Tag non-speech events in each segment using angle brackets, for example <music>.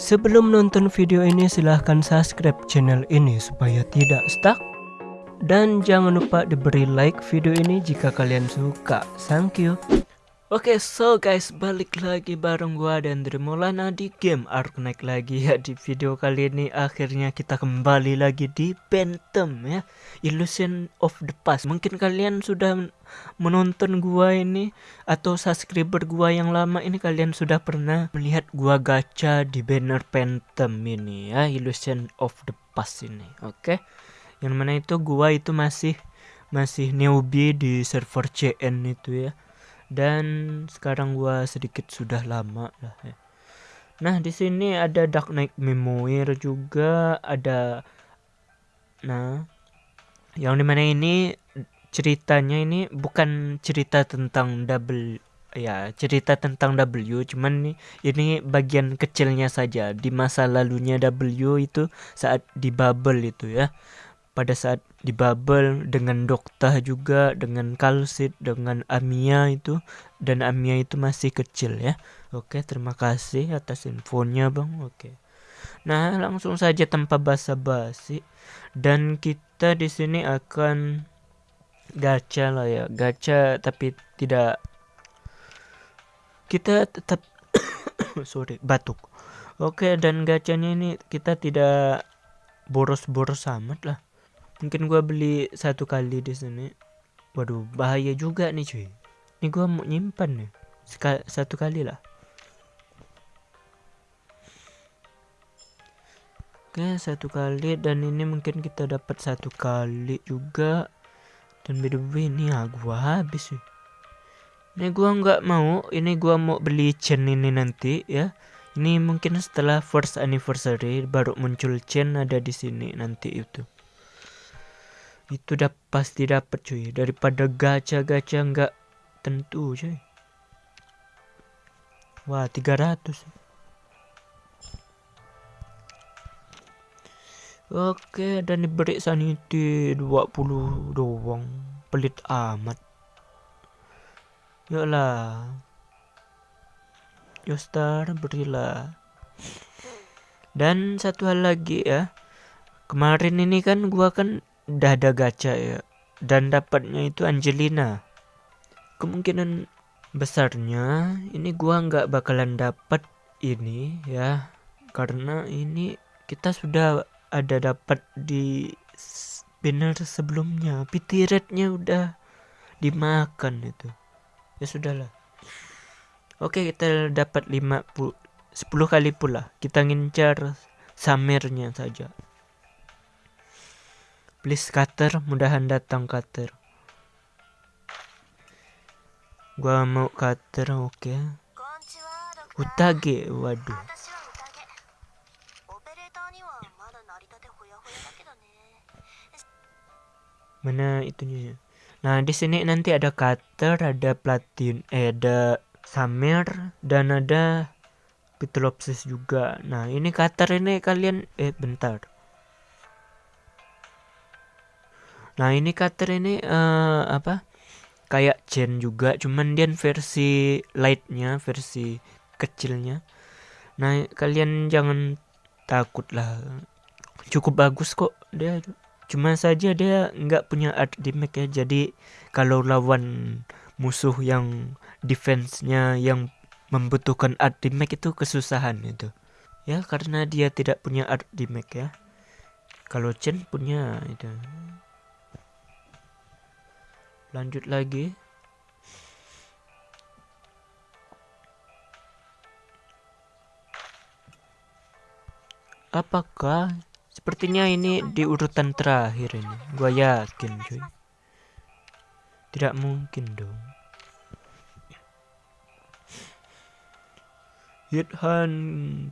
Sebelum nonton video ini silahkan subscribe channel ini supaya tidak stuck. Dan jangan lupa diberi like video ini jika kalian suka. Thank you Oke, okay, so guys, balik lagi bareng gua dan Dremolana di game Arknight lagi ya di video kali ini akhirnya kita kembali lagi di Phantom ya, Illusion of the Past. Mungkin kalian sudah menonton gua ini atau subscriber gua yang lama ini kalian sudah pernah melihat gua gacha di banner Phantom ini ya, Illusion of the Past ini. Oke. Okay? Yang mana itu gua itu masih masih newbie di server CN itu ya dan sekarang gua sedikit sudah lama lah ya. Nah, di sini ada Dark Knight Memoir juga ada nah yang di mana ini ceritanya ini bukan cerita tentang double ya cerita tentang W cuman nih ini bagian kecilnya saja di masa lalunya W itu saat di bubble itu ya pada saat di bubble dengan Dokta juga dengan Kalsit dengan Amia itu dan Amia itu masih kecil ya. Oke terima kasih atas infonya bang. Oke. Nah langsung saja tanpa basa-basi. Dan kita di sini akan gacha lah ya. Gacha tapi tidak. Kita tetap <coughs> sorry batuk. Oke dan gacanya ini kita tidak boros-boros amat lah mungkin gua beli satu kali di sini. Waduh bahaya juga nih cuy. Ini gua mau nyimpan nih. Sekal satu kali lah. Oke satu kali. Dan ini mungkin kita dapat satu kali juga. Dan by the way ini ya gua habis sih ini gua nggak mau. Ini gua mau beli chain ini nanti ya. Ini mungkin setelah first anniversary baru muncul chain ada di sini nanti itu itu udah pasti dapat cuy. Daripada gacha-gacha nggak tentu cuy. Wah 300 Oke dan diberi sanity 20 doang. Pelit amat. Yolah Yostar berilah. Dan satu hal lagi ya. Kemarin ini kan gua kan udah ada gacha ya. Dan dapatnya itu Angelina. Kemungkinan besarnya ini gua nggak bakalan dapat ini ya. Karena ini kita sudah ada dapat di banner sebelumnya. Pity rate-nya udah dimakan itu. Ya sudahlah. Oke kita dapat 50 10 kali pula. Kita ngincar samirnya saja Please cutter, mudahan datang cutter. Gua mau cutter, oke. Okay. Utage, waduh. Mana itunya? Nah, di sini nanti ada cutter, ada platin, eh ada samir dan ada Pitlopsis juga. Nah, ini cutter ini kalian eh bentar. Nah ini cutter ini uh, apa? Kayak Chen juga, cuman dia versi lightnya, versi kecilnya. Nah kalian jangan takut lah, cukup bagus kok dia. Cuma saja dia nggak punya art damage ya, jadi kalau lawan musuh yang defense-nya yang membutuhkan art damage itu kesusahan itu. Ya karena dia tidak punya art damage ya. Kalau Chen punya itu lanjut lagi. Apakah sepertinya ini di urutan terakhir ini? Gua yakin cuy. Tidak mungkin dong. Hithan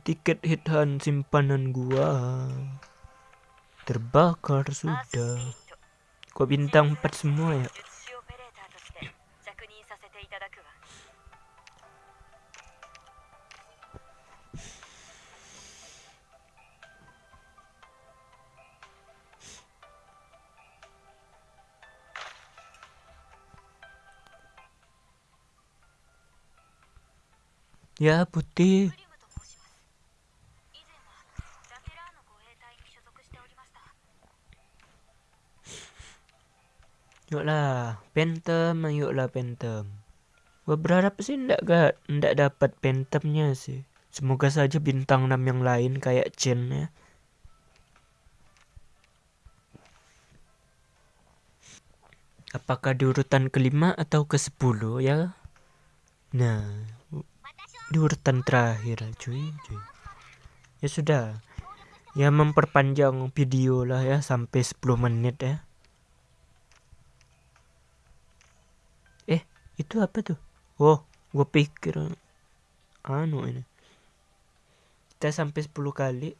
tiket Hithan simpanan gua. Terbakar sudah. Kok bintang 4 semua ya Ya putih. やぶて Yuklah, pentem, yuklah pentem. Gua berharap sih ndak ga ndak dapat pentemnya sih. Semoga saja bintang enam yang lain kayak Chen ya. Apakah di urutan kelima atau ke sepuluh ya? Nah, di urutan terakhir cuy, cuy. Ya sudah. Ya memperpanjang video lah ya sampai 10 menit ya. Eh, itu apa tuh? Oh, gue pikir anu ini. Kita sampai 10 kali.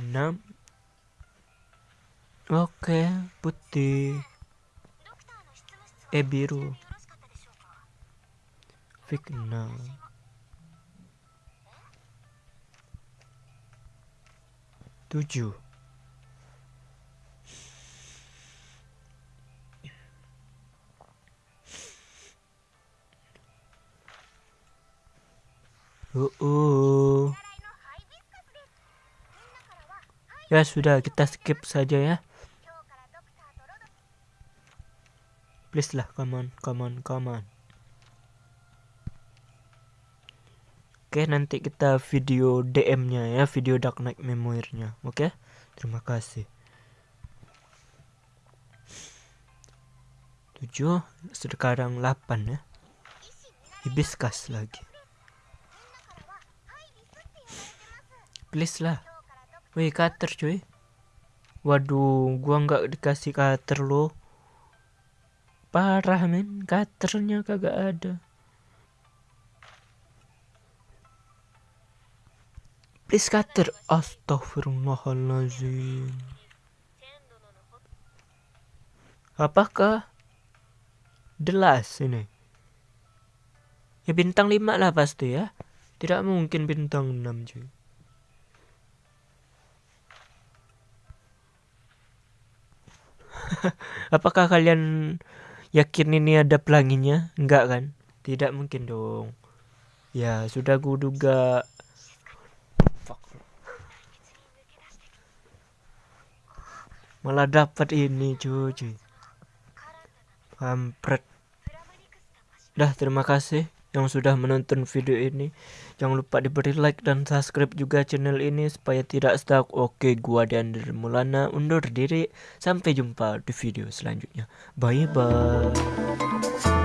6 Oke, putih. Eh biru. Figna. Tujuh. Uh, uh. Ya sudah kita skip saja ya. Please lah, come on, come on, come on. Oke, nanti kita video DM-nya ya, video Dark Knight Memoir-nya. Oke? Terima kasih. 7 sekarang 8 ya. Hibiscus lagi. Please lah. Wih, cutter cuy. Waduh, gua nggak dikasih cutter loh parah men cutternya kagak ada please cutter astagfirullahaladzim apakah jelas ini ya bintang 5 lah pasti ya tidak mungkin bintang 6 cuy <laughs> apakah kalian yakin ini ada pelanginya? Enggak kan? Tidak mungkin dong. Ya, sudah gue duga. Malah dapat ini cuy. Kampret. Dah, terima kasih yang sudah menonton video ini. Jangan lupa diberi like dan subscribe juga channel ini supaya tidak stuck. Oke, gua dan Mulana undur diri. Sampai jumpa di video selanjutnya. Bye bye.